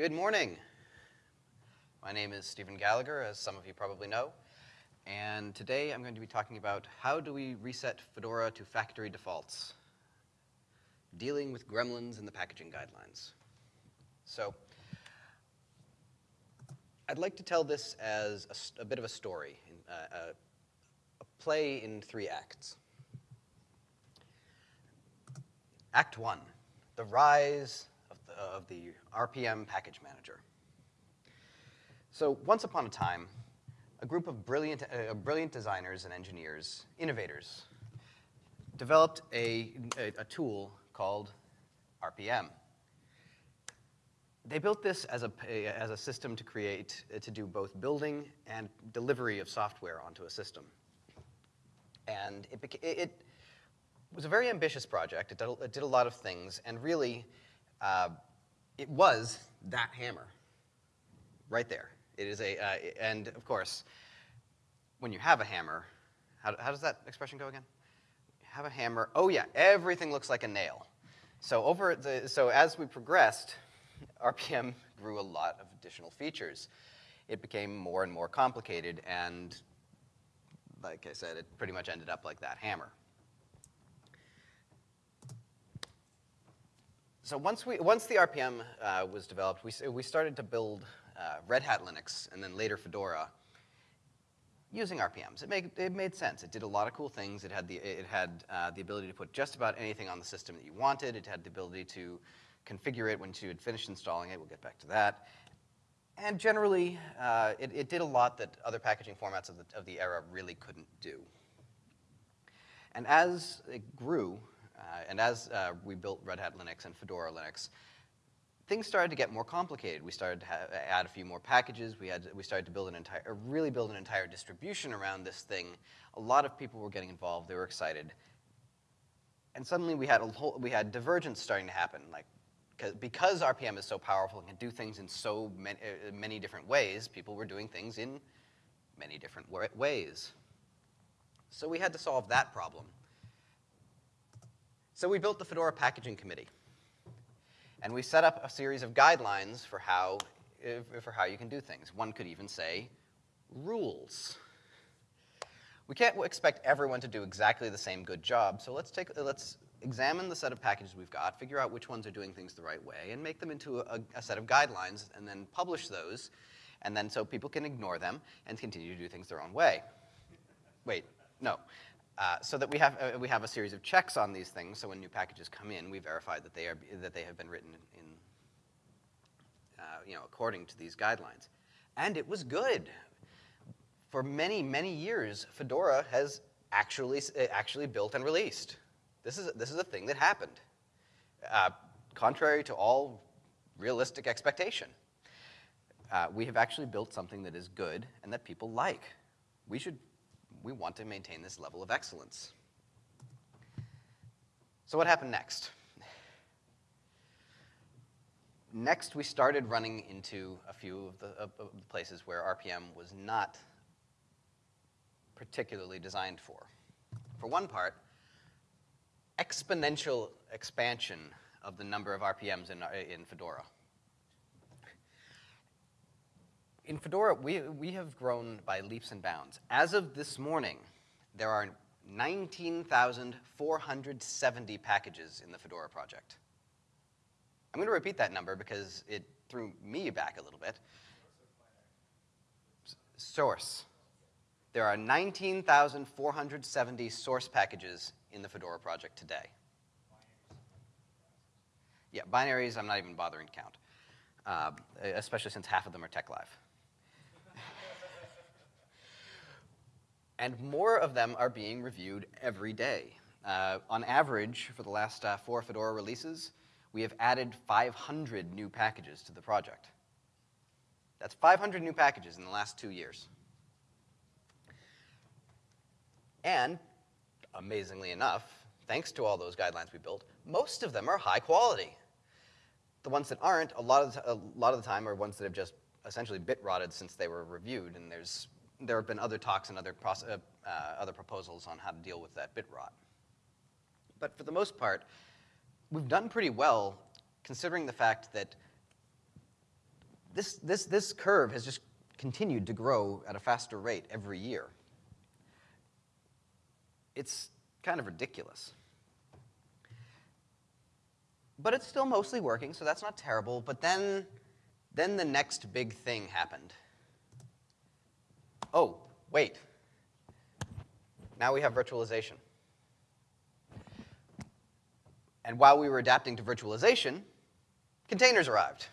Good morning. My name is Stephen Gallagher, as some of you probably know, and today I'm going to be talking about how do we reset Fedora to factory defaults, dealing with gremlins in the packaging guidelines. So, I'd like to tell this as a, a bit of a story, uh, a, a play in three acts. Act one, the rise of the, RPM package manager. So once upon a time, a group of brilliant, uh, brilliant designers and engineers, innovators, developed a, a, a tool called RPM. They built this as a, as a system to create, to do both building and delivery of software onto a system. And it, it was a very ambitious project. It did, it did a lot of things, and really, uh, it was that hammer right there. It is a, uh, and of course, when you have a hammer, how, how does that expression go again? Have a hammer, oh yeah, everything looks like a nail. So over the, so as we progressed, RPM grew a lot of additional features. It became more and more complicated, and like I said, it pretty much ended up like that hammer. So once, we, once the RPM uh, was developed, we, we started to build uh, Red Hat Linux, and then later Fedora, using RPMs. It made, it made sense. It did a lot of cool things. It had, the, it had uh, the ability to put just about anything on the system that you wanted. It had the ability to configure it once you had finished installing it. We'll get back to that. And generally, uh, it, it, did a lot that other packaging formats of the, of the era really couldn't do. And as it grew, uh, and as uh, we built Red Hat Linux and Fedora Linux, things started to get more complicated. We started to have, add a few more packages. We, had, we started to build an entire, really build an entire distribution around this thing. A lot of people were getting involved. They were excited. And suddenly we had, a whole, we had divergence starting to happen. Like, because RPM is so powerful and can do things in so many, uh, many different ways, people were doing things in many different ways. So we had to solve that problem. So we built the Fedora Packaging Committee. And we set up a series of guidelines for how, for how you can do things. One could even say rules. We can't expect everyone to do exactly the same good job, so let's, take, let's examine the set of packages we've got, figure out which ones are doing things the right way, and make them into a, a set of guidelines, and then publish those, and then so people can ignore them and continue to do things their own way. Wait, no. Uh, so that we have, uh, we have a series of checks on these things, so when new packages come in, we verify that they, are, that they have been written in, uh, you know, according to these guidelines. And it was good. For many, many years, Fedora has actually, uh, actually built and released. This is, this is a thing that happened, uh, contrary to all realistic expectation. We have actually built something that is good and that people like. We should we want to maintain this level of excellence. So what happened next? Next, we started running into a few of the, places where RPM was not particularly designed for. For one part, exponential expansion of the number of RPMs in, in Fedora in Fedora, we, we have grown by leaps and bounds. As of this morning, there are 19,470 packages in the Fedora project. I'm going to repeat that number because it threw me back a little bit. Source. There are 19,470 source packages in the Fedora project today. Yeah, binaries I'm not even bothering to count, uh, especially since half of them are TeX-Live. And more of them are being reviewed every day. Uh, on average, for the last uh, four Fedora releases, we have added 500 new packages to the project. That's 500 new packages in the last two years. And, amazingly enough, thanks to all those guidelines we built, most of them are high quality. The ones that aren't, a lot of the, a lot of the time, are ones that have just essentially bit rotted since they were reviewed, and there's there have been other talks and other, uh, uh, other proposals on how to deal with that bit rot. But for the most part, we've done pretty well considering the fact that this, this, this curve has just continued to grow at a faster rate every year. It's kind of ridiculous. But it's still mostly working, so that's not terrible. But then, then the next big thing happened. Oh, wait. Now we have virtualization. And while we were adapting to virtualization, containers arrived.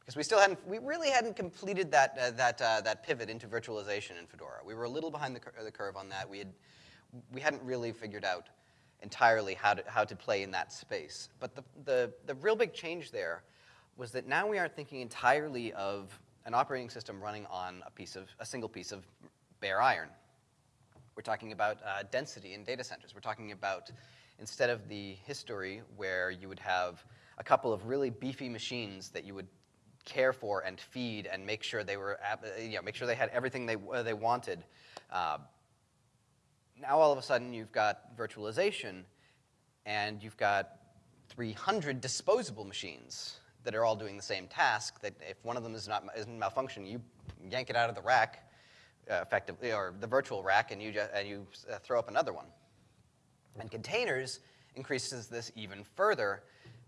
Because we still hadn't, we really hadn't completed that, uh, that, uh, that pivot into virtualization in Fedora. We were a little behind the, cur the curve on that. We, had, we hadn't really figured out entirely how to, how to play in that space. But the, the, the real big change there was that now we aren't thinking entirely of an operating system running on a piece of, a single piece of bare iron. We're talking about uh, density in data centers. We're talking about, instead of the history where you would have a couple of really beefy machines that you would care for and feed and make sure they were, you know, make sure they had everything they, uh, they wanted. Uh, now all of a sudden you've got virtualization and you've got 300 disposable machines that are all doing the same task that if one of them is not is malfunctioning, you yank it out of the rack uh, effectively, or the virtual rack, and you, just, and you uh, throw up another one. And containers increases this even further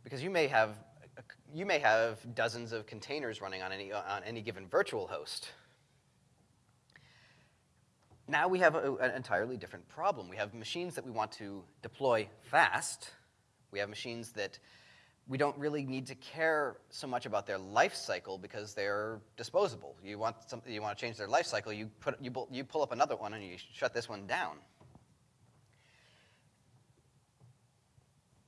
because you may have you may have dozens of containers running on any, on any given virtual host. Now we have a, an entirely different problem. We have machines that we want to deploy fast. We have machines that we don't really need to care so much about their life cycle because they're disposable. You want, you want to change their life cycle, you, put, you, you pull up another one and you shut this one down.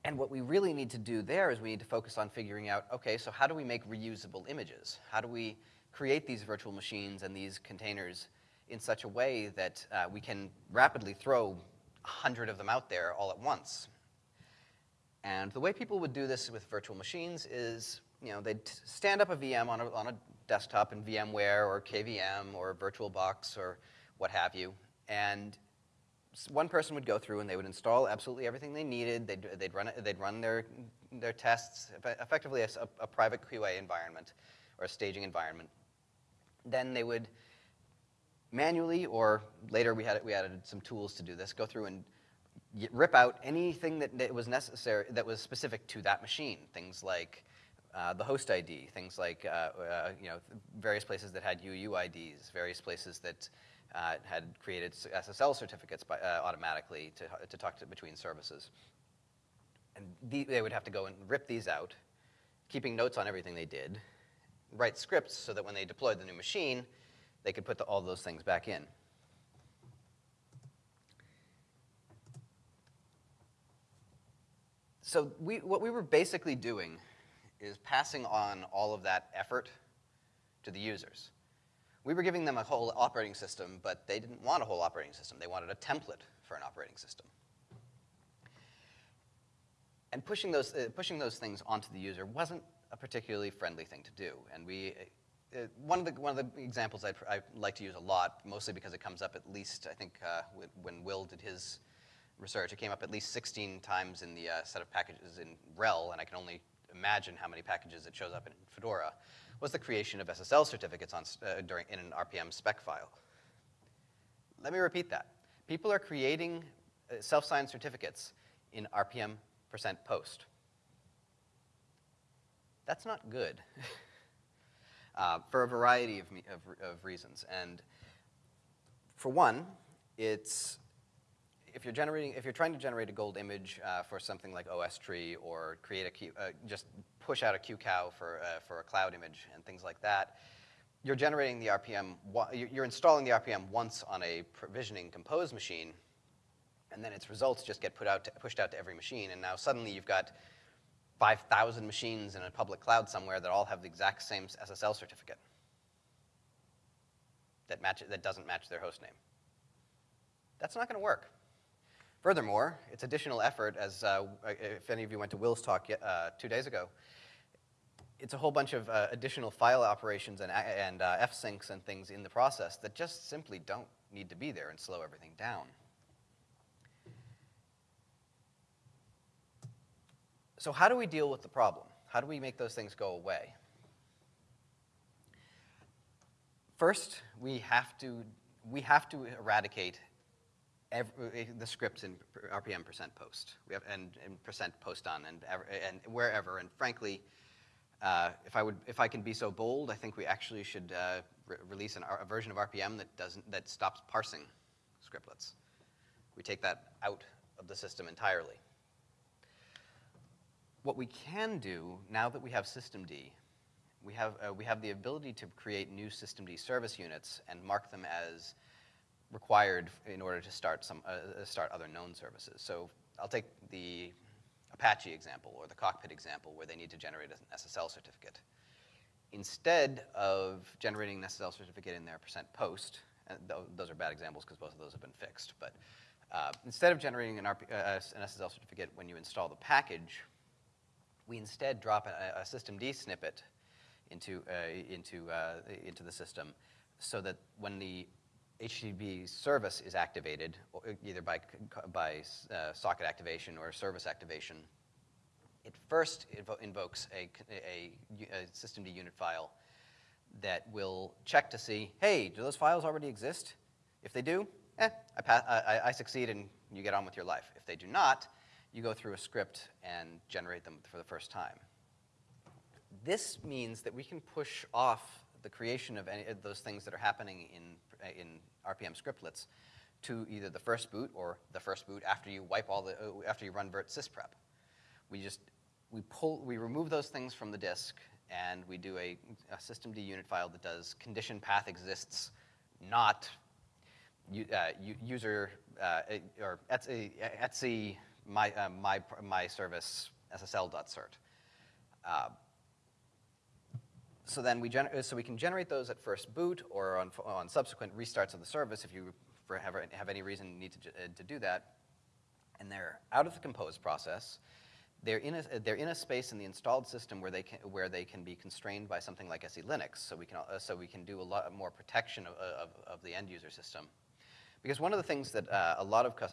And what we really need to do there is we need to focus on figuring out, okay, so how do we make reusable images? How do we create these virtual machines and these containers in such a way that uh, we can rapidly throw a 100 of them out there all at once? And the way people would do this with virtual machines is, you know, they'd stand up a VM on a, on a desktop in VMware or KVM or VirtualBox or what have you, and one person would go through and they would install absolutely everything they needed. They'd, they'd, run, they'd run their, their tests, effectively a, a private QA environment or a staging environment. Then they would manually, or later we, had, we added some tools to do this, go through and rip out anything that, that was necessary, that was specific to that machine. Things like uh, the host ID, things like uh, uh, you know, various places that had UUIDs, various places that uh, had created SSL certificates by, uh, automatically to, to talk to, between services. And the, they would have to go and rip these out, keeping notes on everything they did, write scripts so that when they deployed the new machine, they could put the, all those things back in. So we, what we were basically doing is passing on all of that effort to the users. We were giving them a whole operating system, but they didn't want a whole operating system. They wanted a template for an operating system. And pushing those, uh, pushing those things onto the user wasn't a particularly friendly thing to do. And we, uh, one, of the, one of the examples I'd, I like to use a lot, mostly because it comes up at least, I think, uh, when Will did his research, it came up at least 16 times in the uh, set of packages in RHEL, and I can only imagine how many packages it shows up in Fedora was the creation of SSL certificates on, uh, during, in an RPM spec file. Let me repeat that. People are creating uh, self-signed certificates in RPM percent post. That's not good uh, for a variety of, of, of reasons. And for one, it's if you're generating, if you're trying to generate a gold image uh, for something like OS tree or create a Q, uh, just push out a QCOW for uh, for a cloud image and things like that, you're generating the RPM. You're installing the RPM once on a provisioning compose machine, and then its results just get put out to, pushed out to every machine. And now suddenly you've got 5,000 machines in a public cloud somewhere that all have the exact same SSL certificate that match that doesn't match their host name. That's not going to work. Furthermore, it's additional effort, as uh, if any of you went to Will's talk uh, two days ago, it's a whole bunch of uh, additional file operations and, and uh, f-syncs and things in the process that just simply don't need to be there and slow everything down. So how do we deal with the problem? How do we make those things go away? First, we have to, we have to eradicate every, the scripts in RPM percent post. We have, and, and percent post on and, and wherever. And frankly, uh, if I would, if I can be so bold, I think we actually should uh, re release an, a version of RPM that doesn't, that stops parsing scriptlets. We take that out of the system entirely. What we can do now that we have systemd, we have, uh, we have the ability to create new systemd service units and mark them as required in order to start, some, uh, start other known services. So I'll take the Apache example or the cockpit example where they need to generate an SSL certificate. Instead of generating an SSL certificate in their percent post, and th those are bad examples because both of those have been fixed, but uh, instead of generating an, RP, uh, an, SSL certificate when you install the package, we instead drop a, a systemd snippet into, uh, into, uh, into the system so that when the HTTP service is activated, either by, by uh, socket activation or service activation, it first invo invokes a, a, a systemd unit file that will check to see, hey, do those files already exist? If they do, eh, I, I, I succeed and you get on with your life. If they do not, you go through a script and generate them for the first time. This means that we can push off the creation of any of those things that are happening in, in RPM scriptlets to either the first boot or the first boot after you wipe all the, uh, after you run virt sysprep. We just, we pull, we remove those things from the disk and we do a, a systemd unit file that does condition path exists, not uh, user, uh, or etc, etc my, uh, my, my service ssl.cert. Uh, so then we, so we can generate those at first boot or on, on subsequent restarts of the service if you have, have any reason need to, uh, to do that. And they're out of the compose process. They're in, a, they're in a space in the installed system where they can, where they can be constrained by something like SE Linux, so we can, uh, so we can do a lot more protection of, of, of the end user system. Because one of the things that uh, a lot of cu uh,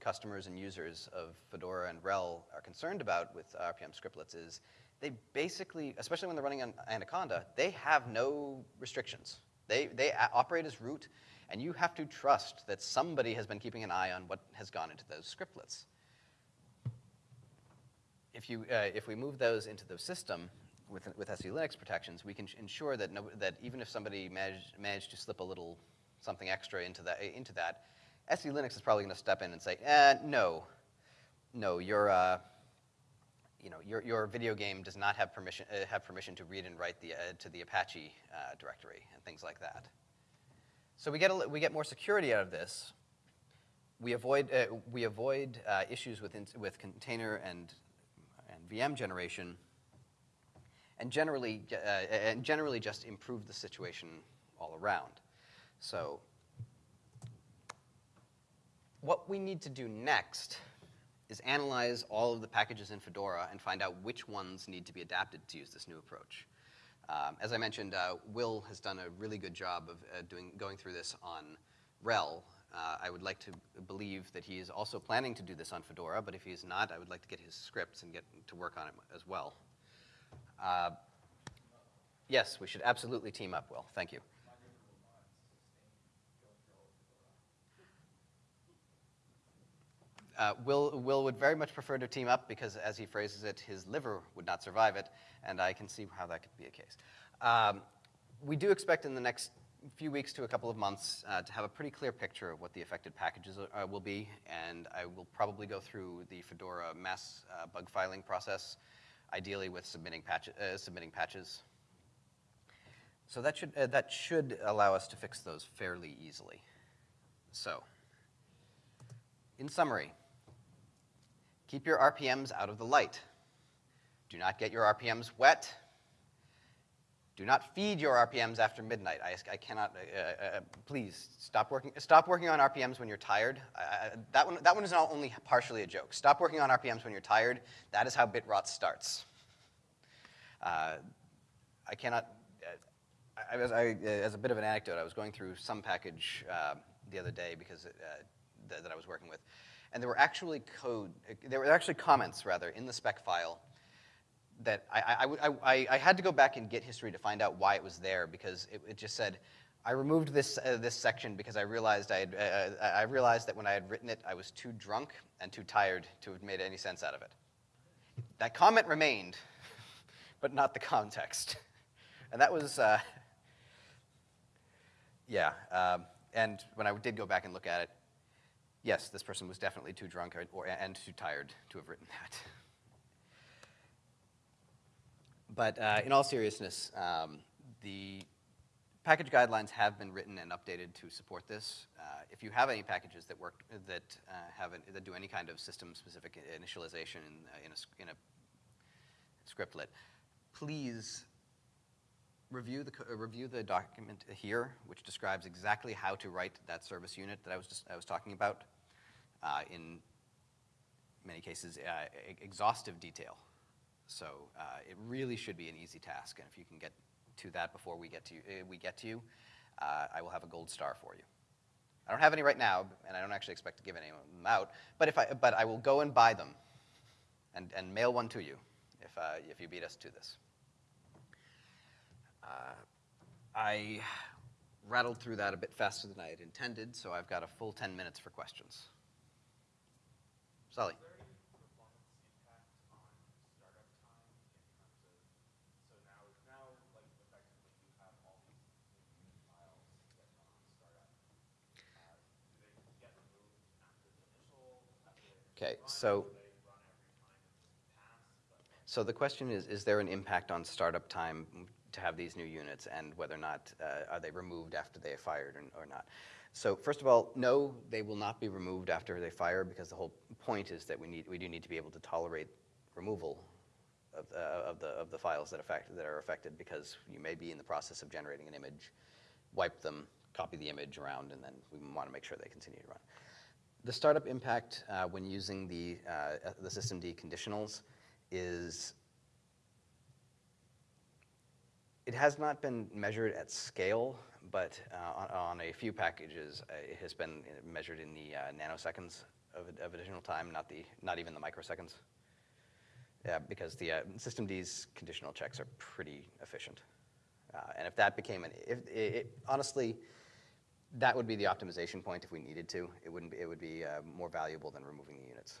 customers and users of Fedora and RHEL are concerned about with RPM scriptlets is they basically, especially when they're running on Anaconda, they have no restrictions. They, they operate as root, and you have to trust that somebody has been keeping an eye on what has gone into those scriptlets. If, you, uh, if we move those into the system with, with SE Linux protections, we can ensure that, no, that even if somebody managed, managed to slip a little something extra into that, into that SE Linux is probably going to step in and say, eh, no, no, you're, uh, you know, your, your video game does not have permission, uh, have permission to read and write the, uh, to the Apache uh, directory and things like that. So we get, a, we get more security out of this. We avoid, uh, we avoid uh, issues with, in, with container and, and VM generation and generally, uh, and generally just improve the situation all around. So what we need to do next is analyze all of the packages in Fedora and find out which ones need to be adapted to use this new approach. Um, as I mentioned, uh, Will has done a really good job of uh, doing, going through this on RHEL. Uh, I would like to believe that he is also planning to do this on Fedora, but if he is not, I would like to get his scripts and get to work on it as well. Uh, yes, we should absolutely team up, Will. Thank you. Uh, Will, Will would very much prefer to team up because, as he phrases it, his liver would not survive it, and I can see how that could be a case. Um, we do expect in the next few weeks to a couple of months uh, to have a pretty clear picture of what the affected packages uh, will be, and I will probably go through the Fedora mass uh, bug filing process, ideally with submitting, patch uh, submitting patches. So that should, uh, that should allow us to fix those fairly easily. So, in summary, Keep your RPMs out of the light. Do not get your RPMs wet. Do not feed your RPMs after midnight. I, I cannot, uh, uh, uh, please, stop working, stop working on RPMs when you're tired. that, one, that one is not only partially a joke. Stop working on RPMs when you're tired. That is how bit rot starts. Uh, I cannot, uh, I, was, I, as a bit of an anecdote, I was going through some package uh, the other day because th that I was working with and there were actually code, there were actually comments, rather, in the spec file that I, I, I, I, had to go back and get history to find out why it was there because it, it just said, I removed this, uh, this section because I realized, I, had, uh, I realized that when I had written it, I was too drunk and too tired to have made any sense out of it. That comment remained, but not the context. And that was, uh, yeah. Um, and when I did go back and look at it, yes, this person was definitely too drunk or, or, and too tired to have written that. But uh, in all seriousness, um, the package guidelines have been written and updated to support this. Uh, if you have any packages that work that uh, have an, that do any kind of system-specific initialization in, uh, in, a, in a scriptlet, please review the uh, review the document here, which describes exactly how to write that service unit that I was just, I was talking about uh, in many cases uh, exhaustive detail. So it really should be an easy task, and if you can get to that before we get to you, uh, we get to you, uh, I will have a gold star for you. I don't have any right now, and I don't actually expect to give any of them out, but, if I, but I will go and buy them and, and mail one to you if, uh, if you beat us to this. Uh, I rattled through that a bit faster than I had intended, so I've got a full 10 minutes for questions. Sully. Okay, so, so the question is, is there an impact on startup time to have these new units and whether or not, uh, are they removed after they are fired or, or not? So first of all, no, they will not be removed after they fire because the whole point is that we, need, we do need to be able to tolerate removal of, uh, of, the, of the files that, affect, that are affected because you may be in the process of generating an image, wipe them, copy the image around, and then we want to make sure they continue to run. The startup impact uh, when using the, uh, the systemd conditionals is, it has not been measured at scale, but uh, on, on, a few packages, uh, it has been measured in the uh, nanoseconds of, of, additional time, not, the, not even the microseconds. Yeah, because the uh, systemd's conditional checks are pretty efficient. and if that became an, if, it, it, honestly, that would be the optimization point if we needed to. It, wouldn't be, it would be uh, more valuable than removing the units.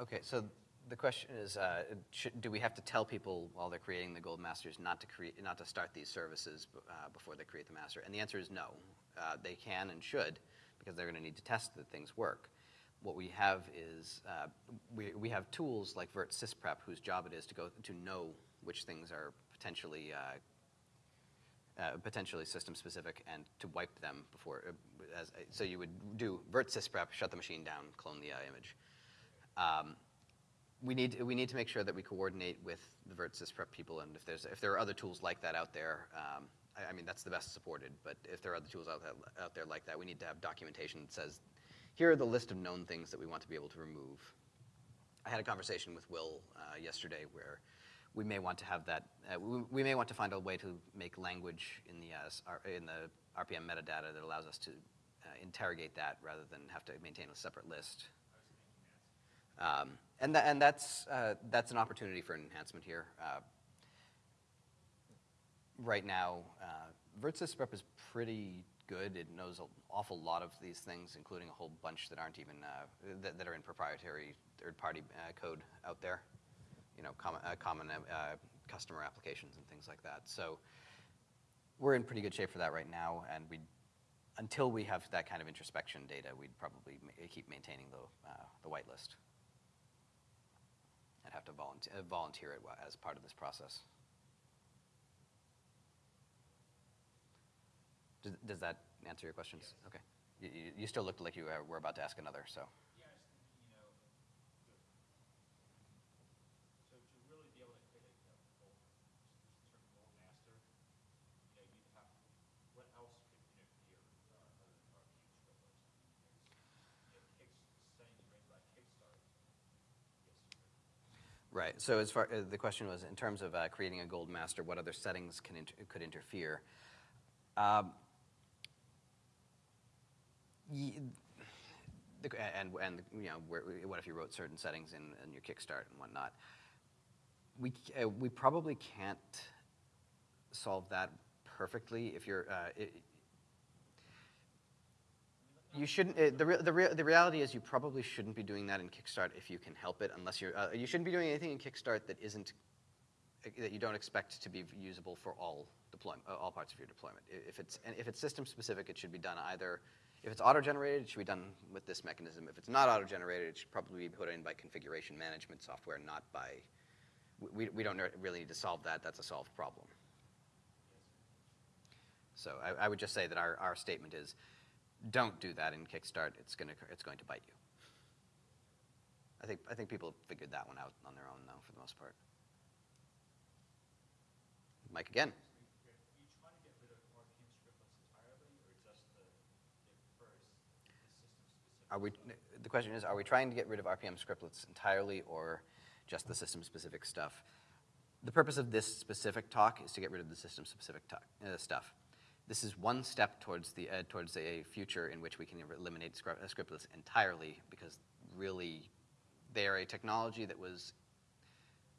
Okay, so the question is, uh, should, do we have to tell people while they're creating the gold masters not to create, not to start these services uh, before they create the master? And the answer is no. Uh, they can and should because they're going to need to test that things work. What we have is uh, we, we have tools like Virt Sysprep, whose job it is to go to know which things are potentially uh, uh, potentially system specific and to wipe them before. As, so you would do virt sysprep, shut the machine down, clone the image. Um, we need we need to make sure that we coordinate with the virt sysprep people, and if there's if there are other tools like that out there. Um, I, I, mean, that's the best supported, but if there are other tools out there, out there like that, we need to have documentation that says, here are the list of known things that we want to be able to remove. I had a conversation with Will uh, yesterday where we may want to have that, uh, we, we, may want to find a way to make language in the, uh, in the RPM metadata that allows us to uh, interrogate that rather than have to maintain a separate list. Um, and, th and that's, uh, that's an opportunity for an enhancement here. Uh, right now, uh, virt-sysprep is pretty good. It knows an awful lot of these things, including a whole bunch that aren't even, uh, that, that, are in proprietary third-party uh, code out there you know, common, uh, common uh, customer applications and things like that. So we're in pretty good shape for that right now, and we, until we have that kind of introspection data, we'd probably ma keep maintaining the, uh, the whitelist. I'd have to volunteer, uh, volunteer it as part of this process. Does, does that answer your questions? Yes. Okay. You, you, still looked like you were about to ask another, so. Right. So as far uh, the question was, in terms of uh, creating a gold master, what other settings can inter- could interfere? Um, and and you know, what if you wrote certain settings in, in your Kickstart and whatnot? We uh, we probably can't solve that perfectly if you're. Uh, it, you shouldn't. Uh, the, re- the, re- the reality is, you probably shouldn't be doing that in Kickstart if you can help it, unless you're. Uh, you shouldn't be doing anything in Kickstart that isn't that you don't expect to be usable for all deployment, uh, all parts of your deployment. If it's and if it's system specific, it should be done either. If it's auto generated, it should be done with this mechanism. If it's not auto generated, it should probably be put in by configuration management software, not by. We, we don't really need to solve that. That's a solved problem. So I, I would just say that our, our statement is, don't do that in Kickstart. It's gonna it's going to bite you. I think I think people figured that one out on their own though, for the most part. Mike again. Are you trying to get rid of RPM scriptlets entirely, or just the, the first, the system-specific? Are we, the question is, are we trying to get rid of RPM scriptlets entirely or just the system-specific stuff? The purpose of this specific talk is to get rid of the system-specific uh, stuff. This is one step towards, the, uh, towards a future in which we can eliminate scri- uh, scriptlets entirely because really they are a technology that was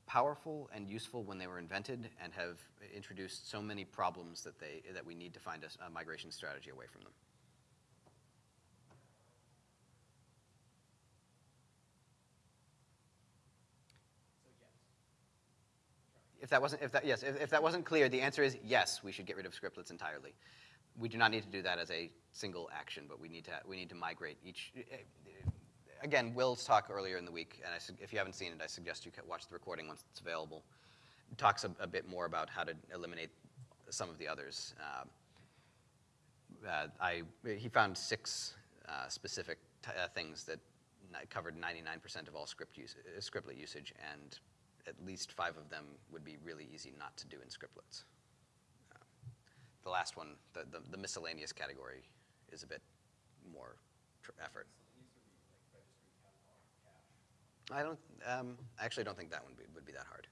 powerful and useful when they were invented and have introduced so many problems that, they, that we need to find a migration strategy away from them. If that wasn't, if that, yes, if, if that wasn't clear, the answer is yes, we should get rid of scriptlets entirely. We do not need to do that as a single action, but we need to, we need to migrate each. Again, Will's talk earlier in the week, and I, if you haven't seen it, I suggest you watch the recording once it's available. Talks a, a bit more about how to eliminate some of the others. Um, uh, I, he found six uh, specific uh, things that covered 99% of all script use, uh, scriptlet usage, and at least five of them would be really easy not to do in scriptlets. Uh, the last one, the, the, the miscellaneous category, is a bit more effort. I don't. Um, I actually don't think that one be, would be that hard.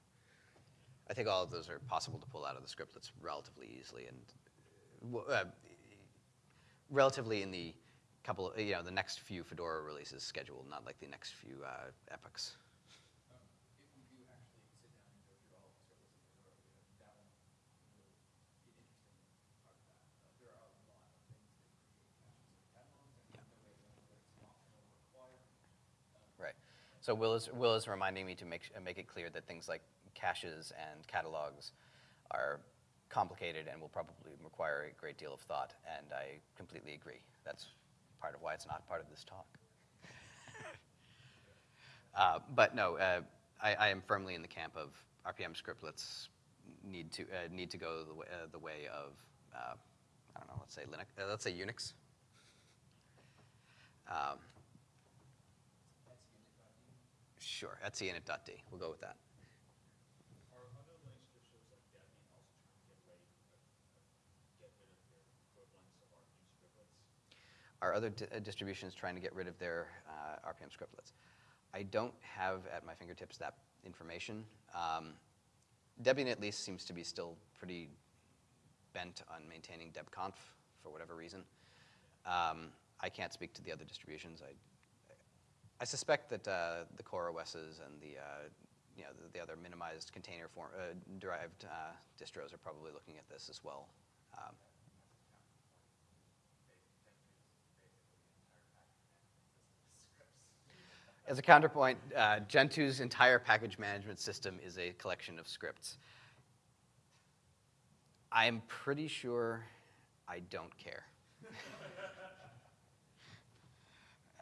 I think all of those are possible to pull out of the scriptlets relatively easily and uh, relatively in the couple, you know, the next few Fedora releases scheduled, not like the next few uh, epochs. Um, if we do actually sit down and go through all of the scriptlets in Fedora, then that one will be an interesting part of that. Uh, there are a lot of things that create caches and catalogs, and Yeah. no way to know whether it's optional or required. Right. So Will is, Will is reminding me to make, make it clear that things like caches and catalogs are complicated and will probably require a great deal of thought, and I completely agree. That's part of why it's not part of this talk. uh, but no, uh, I, I am firmly in the camp of RPM scriptlets need to, uh, need to go the way, uh, the way of, uh, I don't know, let's say Linux, uh, let's say Unix. Um, Sure, etcinit.d. We'll go with that. Are other Linux distros like Debian also trying to get rid, get rid of their equivalents of RPM scriptlets? Are other di- uh, distributions trying to get rid of their uh, RPM scriptlets? I don't have at my fingertips that information. Um, Debian at least seems to be still pretty bent on maintaining debconf for whatever reason. Um, I can't speak to the other distributions. I, I suspect that uh, the core OSs and the, uh, you know, the, the other minimized container form, uh, derived uh, distros are probably looking at this as well. Um, As a counterpoint, uh, Gentoo's entire package management system is a collection of scripts. I'm pretty sure I don't care.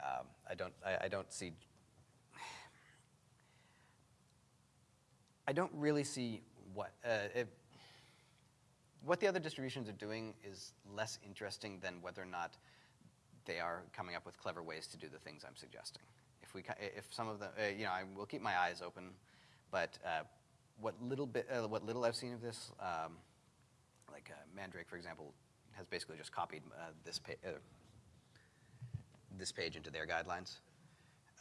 um, I don't. I, I don't see. I don't really see what uh, what the other distributions are doing is less interesting than whether or not they are coming up with clever ways to do the things I'm suggesting. If we, if some of them, uh, you know, I will keep my eyes open, but uh, what little bit, uh, what little I've seen of this, um, like uh, Mandrake, for example, has basically just copied uh, this uh, this page into their guidelines.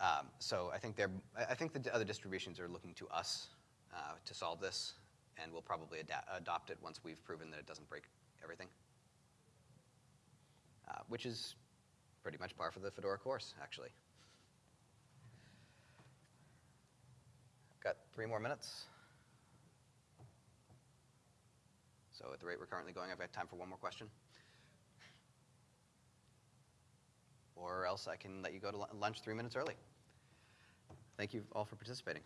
Um, so I think they're, I think the other distributions are looking to us uh, to solve this, and we'll probably adopt it once we've proven that it doesn't break everything. Uh, which is pretty much par for the Fedora course, actually. Got three more minutes. So at the rate we're currently going, I've got time for one more question. Or else I can let you go to lunch three minutes early. Thank you all for participating.